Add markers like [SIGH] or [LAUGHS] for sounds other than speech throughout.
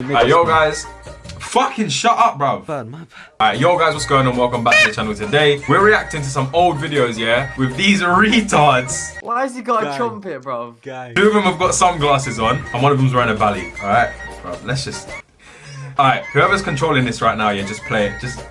Alright, yo guys, fucking shut up, bro. Bad, my bad. Alright, yo guys, what's going on? Welcome back to the channel today. We're reacting to some old videos, yeah, with these retards. Why has he got Gang. a trumpet, bro? Guy. Two of them have got sunglasses on, and one of them's wearing a valley. Alright, bro, let's just. Alright, whoever's controlling this right now, yeah, just play it. Just. [LAUGHS]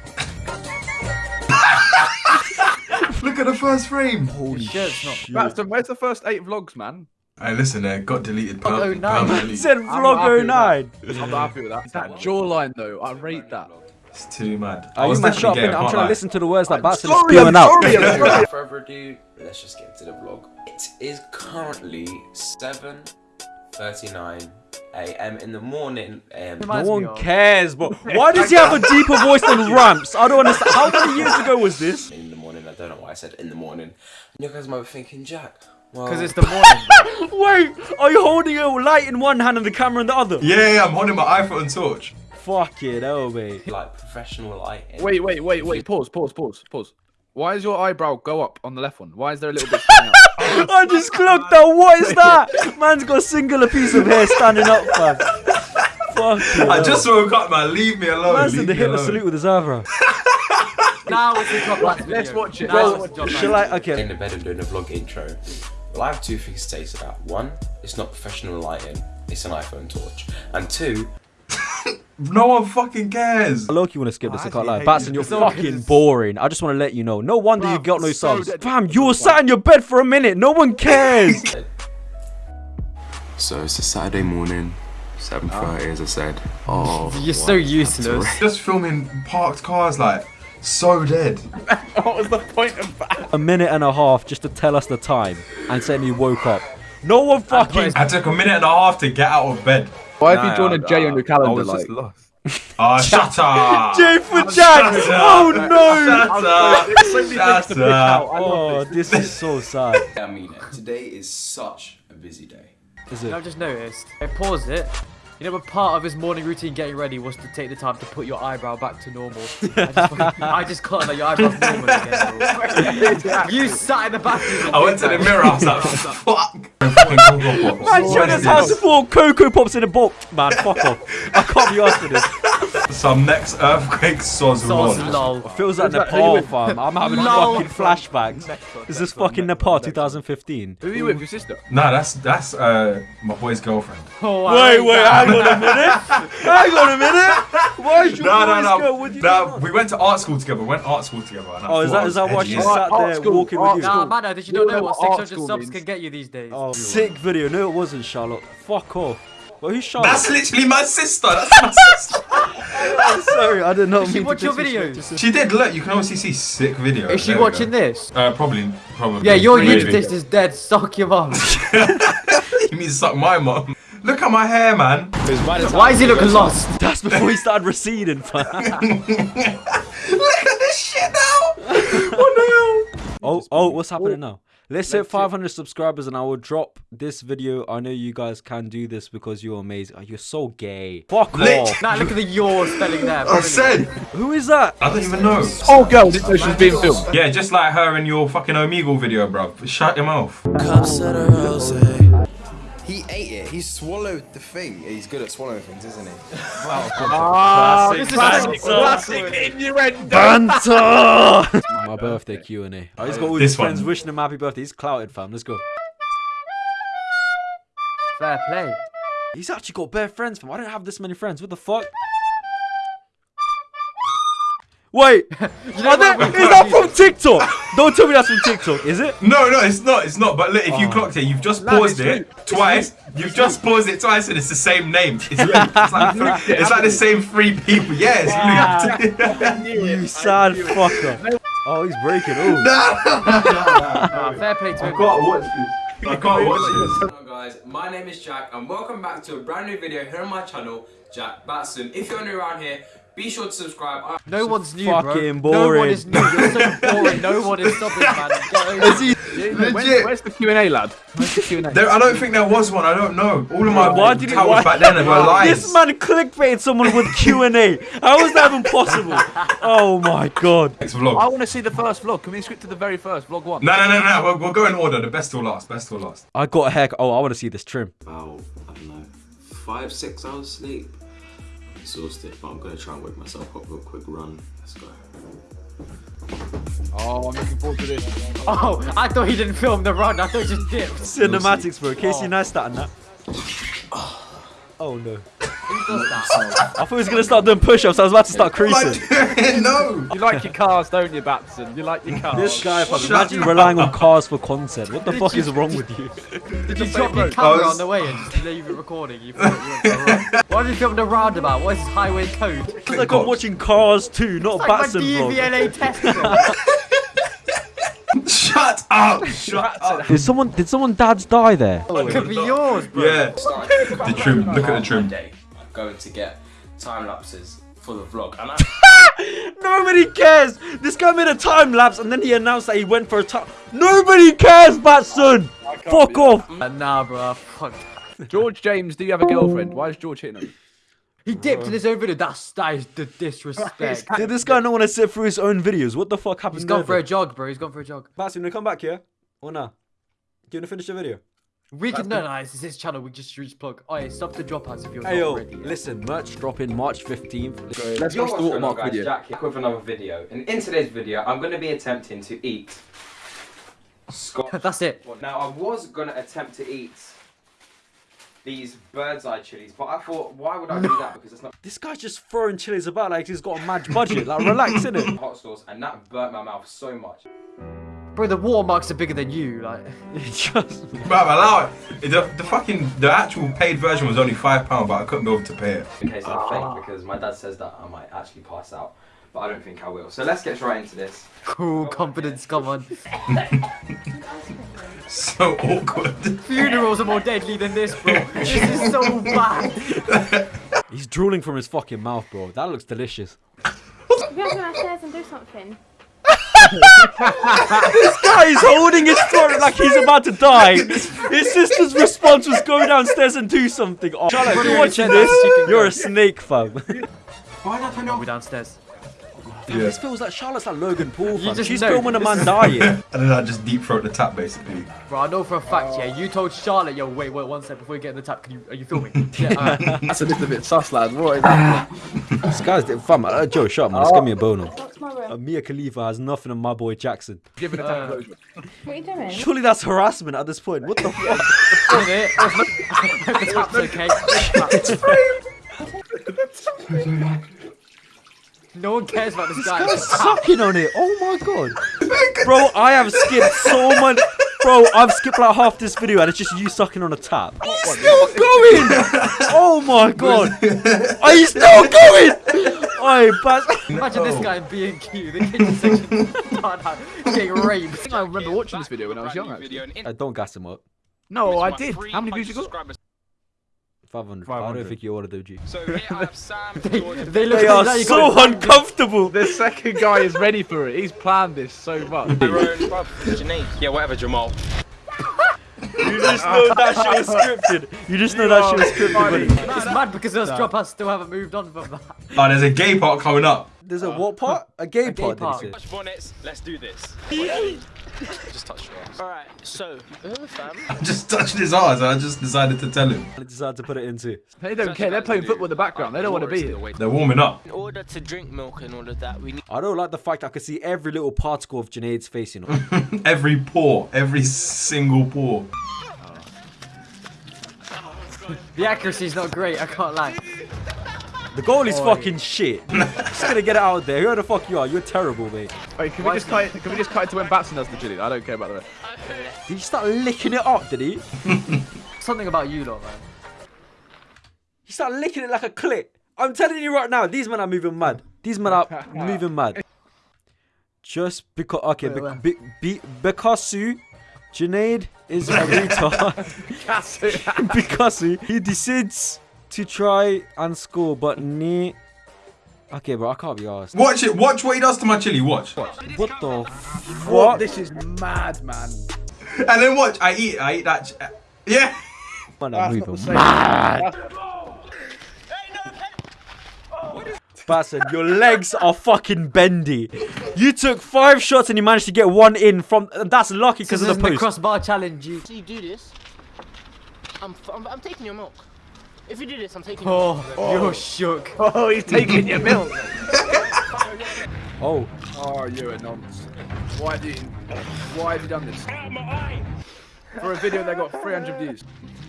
Look at the first frame. Holy shirt's not- shit. Braxton, where's the first eight vlogs, man? Hey, listen, there got deleted Oh, per- no. permanently. He said vlog 09. I'm happy with that. That jawline, though, I rate that. It's too mad. Are you man shut up gay. I I'm trying lie. to listen to the words that Batson is spewing out. sorry, I'm [LAUGHS] sorry. Without further ado, let's just get into the vlog. It is currently 7.39 a.m. in the morning. Um, No one of- cares, but [LAUGHS] why does he have a deeper voice than [LAUGHS] Ramps? I don't understand. How many years ago was this? in the morning, I don't know why I said in the morning. And you guys might be thinking, Jack, well, Because it's the morning. [LAUGHS] Wait, are you holding a light in one hand and the camera in the other? Yeah, yeah, I'm holding my iPhone torch. Fuck it, oh mate. like professional lighting. Wait, wait, wait, wait. Pause, pause, pause, pause. Why is your eyebrow go up on the left one? Why is there a little bit? [LAUGHS] I just clocked that. What is that? Man's got a singular piece of hair standing up, fam. [LAUGHS] Fuck it. I just woke up, man. Leave me alone. Man's Leave did the me Hitler alone. salute with his eyebrow. now it's the top last video. let's watch it. Now Well, it's Shall I? Okay. in the bed and doing a vlog intro. Well, I have two things to say to that. One, it's not professional lighting, it's an iPhone torch. And two, [LAUGHS] No one fucking cares. Loki want to skip this, I I can't lie. Batson, you. you're It's fucking good. boring. I just want to let you know. No wonder you got no so subs. Fam, you were sat in your bed for a minute. No one cares. [LAUGHS] so it's a Saturday morning, 7.30 as I said. [LAUGHS] Oh, You're so useless. Just filming parked cars, like, so dead. [LAUGHS] what was the point of that? a minute and a half just to tell us the time and saying he woke up. No one fucking. I took a minute and a half to get out of bed. Why have you drawn a J on your calendar? Like, Ah, [LAUGHS] shut up. J for Jack! Oh no! Shut up. There's so many things to Shut up. Oh, this is so sad. I mean it. Today is such a busy day. Is it? I've just noticed. I paused it. You know, a part of his morning routine getting ready was to take the time to put your eyebrow back to normal. [LAUGHS] I just, fucking- I just caught that your eyebrow's normal again. [LAUGHS] you sat in the bathroom. I went to the mirror, I was like, [LAUGHS] fuck. Fucking Cocoa Pops. Man, What showing is us how to this? pour Cocoa Pops in a bowl. Man, fuck off. I can't be asked for this. Some next earthquake soz Sauce lol. lol. Feels like Who's that? Who you Nepal, fam. I'm having [LAUGHS] Lol. fucking flashbacks. Is this fucking Nepal 2015? Who are you with? Your sister? Nah, that's that's uh my boy's girlfriend. [LAUGHS] Oh, I Wait, hate wait, that. hang on a minute. [LAUGHS] Hang on a minute. Why is your No, no, voice no. go? What do you no do? we went to art school together. We went art school together. and I Oh, is thought that I is that was why edgy she sat there school, walking with art you? Nah, man, did you You not don't know know what what 600 subs can get you these days? Oh, sick video. No, it wasn't Charlotte. Fuck off. Well, who's Charlotte? That's literally my sister. That's my sister. I'm sorry, I did not Did she mean watch to your disrespect videos? She did. Look, you can obviously see sick videos. Is she There watching go. this? Uh, probably, probably. Yeah, your Maybe. YouTube taste is dead. Suck your mum. [LAUGHS] you mean suck my mom? Look at my hair, man. Why is he looking lost? That's before he started receding. [LAUGHS] Look at this shit now. Oh Oh, oh, what's happening now? Let's hit 500 subscribers and I will drop this video. I know you guys can do this because you're amazing. Oh, you're so gay. Fuck Lit. off. Nah, look at the your spelling there. I said. Who is that? I don't even know. Oh, girl, didn't know she being filmed. Yeah, just like her in your fucking Omegle video, bro. Shut your mouth. He ate it. He swallowed the thing. He's good at swallowing things, isn't he? [LAUGHS] Ah, This is classic, so classic innuendo. Banter! [LAUGHS] My birthday Q&A. Oh, he's got all his friends one. wishing him happy birthday. He's clouted, fam. Let's go. Fair play. He's actually got bare friends, fam. I don't have this many friends. What the fuck? Wait, [LAUGHS] know are they- what? is that from TikTok? [LAUGHS] Don't tell me that's from TikTok, is it? No, no, it's not. It's not. But look, if you Oh. clocked it, you've just Lad, paused it's it twice. You've just paused it twice, and it's the same name. It's, [LAUGHS] it's like, three, it's like the same three people. Yeah, it's Luke. You sad fucker. Oh, he's breaking. Oh. Nah, fair play to him. watch this. I can't watch this. Hello guys, my name is Jack and welcome back to a brand new video here on my channel, Jack Batson. If you're new around here, be sure to subscribe. I- No one's new, fucking bro. No one is new. You're so [LAUGHS] boring. No one is stopping, man. Get over [LAUGHS] it. When- Legit. where's the Q&A, lad? Where's the Q&A? There, I don't think there was one. I don't know. All of my Why did he? towels Why, back then were lies. this man clickbaited someone with Q and A. How is that even possible? [LAUGHS] Oh my god. Next vlog. I vlog. want to see the first vlog. Can we skip to the very first, vlog one? No, no, no, no. We'll, we'll go in order. The best till last. Best till last. I got a haircut. Oh, I want to see this trim. about, I don't know, five, six hours sleep. exhausted, but I'm gonna try and wake myself up real quick. Run. Let's go. Oh, I'm looking forward to this. Oh, I thought he didn't film the run. I thought he just dipped. Cinematics, bro. Casey oh. Neistat and that. [SIGHS] Oh no. Who does that? I thought he was gonna start doing push-ups. I was about to start creasing. [LAUGHS] no. You like your cars, don't you, Batson? You like your cars. This guy, fam, Shut imagine relying on cars for content. What the fuck is wrong with you? Did you drop your I camera was- on the way and just leave it recording? You thought you went for a run. [LAUGHS] Why did you film the roundabout? What is this highway code? Because like I'm watching Cars 2, not a Like my Batson vlog. DVLA [LAUGHS] test. Shut up. Shut up. Did someone, did someone dad's die there? It could be yours, bro. Yeah. The trim. Look at the trim. Day. I'm going to get time lapses for the vlog, and I. [LAUGHS] Nobody cares. This guy made a time lapse and then he announced that he went for a time. Nobody cares, Batson. Fuck off. Uh, nah, bro. Fuck. George James, do you have a girlfriend? Why is George hitting him? He dipped in his own video. That's that is the disrespect. Did this guy not want to sit through his own videos? What the fuck happened? He's gone there, for a jog, bro. He's gone for a jog. Batson, you come back here or nah? Do you want to finish the video? We can no, no, it's his channel. We just use plug. Oh, yeah, stop the dropouts if you're Hey not yo, ready. yet. listen, merch dropping March 15th. Let's Yo, watch the what's going watermark guys? video. Jack here with another video. And in today's video, I'm going to be attempting to eat Scotch. [LAUGHS] That's it. now, I was going to attempt to eat these bird's eye chilies, but I thought, why would I do that? Because it's not This guy's just throwing chilies about like he's got a mad budget. Like, relax, [LAUGHS] innit? hot sauce, and that burnt my mouth so much. Bro, the watermarks are bigger than you. Like, [LAUGHS] just. Bruv, allow it. The, the fucking the actual paid version was only five pound, but I couldn't be able to pay it. In case I'm fake, because my dad says that I might actually pass out, but I don't think I will. So let's get right into this. cool confidence. Come on. [LAUGHS] So awkward. Funerals are more deadly than this, bro. this is so bad. He's drooling from his fucking mouth, bro. That looks delicious. We have to go downstairs and do something. This guy is holding his throat like he's about to die. His sister's response was go downstairs and do something. Oh, Charlotte, if you're Brilliant. watching this, that chicken you're a snake, fam. Why not? We're downstairs. This feels like Charlotte's like Logan Paul, fam. She's know. filming a man dying. [LAUGHS] And then I just deep throat the tap basically. Bro, I know for a fact, yeah. You told Charlotte, yo, wait, wait, one sec before you get in the tap. Can you? Are you filming? [LAUGHS] yeah. Alright. That's a little bit sus, lad. What is that? [LAUGHS] this guy's fam. Uh, Joe, shut up, man. Let's give me a bono. What's? Uh, Mia Khalifa has nothing on my boy Jackson. Giving a Uh, uh, closure. What are you doing? Surely that's harassment at this point. What the [LAUGHS] fuck? Isn't it? the tap's okay. no one cares about this guy. Guy's sucking on it. Oh my god. Bro, I have skipped so much. Bro, I've skipped like half this video and it's just you sucking on a tap. Still going! Oh my god! Are you still going? Oi, but [LAUGHS] Imagine this guy in B&Q, the kitchen section, God, no, getting raped. [LAUGHS] I remember watching this video when I was young, actually. I uh, don't gas him up. No, I did. How many views you got? 500. I don't think you ordered the G. So here I have Sam, [LAUGHS] They, they look They are that, you so uncomfortable. The second guy is ready for it. He's planned this so much. Tyrone. Yeah, whatever, Jamal. You just know that shit was scripted. You just know that shit was scripted. buddy. It's mad because those dropouts still haven't moved on from that. Oh, there's a gay part coming up. There's a what part? A gay gay part, part. did he say? Bonnets, let's do this. [LAUGHS] Just touch your ass. Alright, so, fam. I just touched his eyes and I just decided to tell him. I decided to put it into. They don't care. They're playing football in the background. They don't want to be here. They're warming up. In order to drink milk and all of that, we need I don't like the fact I could see every little particle of Junaid's face, you know. [LAUGHS] Every pore, every single pore. The accuracy's not great, I can't lie. The goal is Oi. fucking shit. [LAUGHS] Just gonna get it out there. Who the fuck you are? You're terrible, mate. Wait, can we just cut? It, can we just cut it to when Batson does the chili? I don't care about the rest. Did he start licking it up, did he? [LAUGHS] Something about you lot, man. He started licking it like a clit. I'm telling you right now, these men are moving mad. These men are [LAUGHS] moving mad. Just because, okay, Wait, be, where? be, be, Bikasu, Junaid is a retard. Bikasu, he decides to try and score, but ne. Okay, bro, I can't be asked. Watch it. Watch what he does to my chili. Watch. What the f- What? what? This is mad, man. And then watch. I eat. I eat that. Ch- yeah. [LAUGHS] Man, I'm not the moving same. mad. Basson, your legs are fucking bendy. You took five shots and you managed to get one in from. That's lucky because This of is the the crossbar challenge. You. So you do this. I'm, f- I'm, I'm taking your milk. If you do this, I'm taking. Oh, oh. you're shook. Oh, he's [LAUGHS] taking your milk. Oh, Oh, you're a nonce. Why do you? Why have you done this? For a video that got 300 views.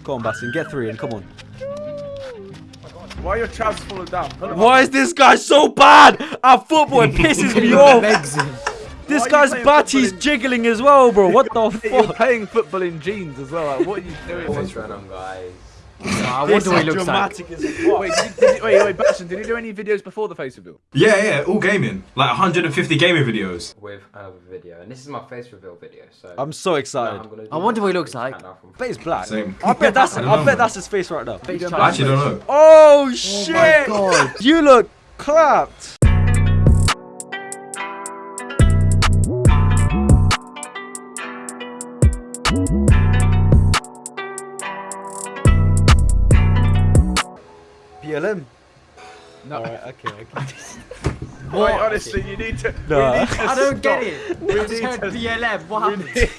go on, Bastin, get three and come on. Why are your trousers falling down? Put 'em Why is this guy so bad at football? It [LAUGHS] pisses me off. This Why guy's playing batty's jiggling as well, bro. What the up. [LAUGHS] You're fuck? playing football in jeans as well. Like, what are you doing? What's random, guys? I This wonder what he is looks like. dramatic as fuck. Wait, did did you, wait, wait, Bastion, did you do any videos before the face reveal? Yeah, yeah, all gaming. Like 150 gaming videos. With another video, and this is my face reveal video. So I'm so now excited. I'm I wonder what he looks like. countdown I bet it's black. Same. I bet that's I I, know, bet that's his face right now. Face don't chart. I actually don't know. Oh, oh shit! You look clapped. Honestly, you need to. No. we need to I don't get it. We I just need heard to- BLM. What happened? need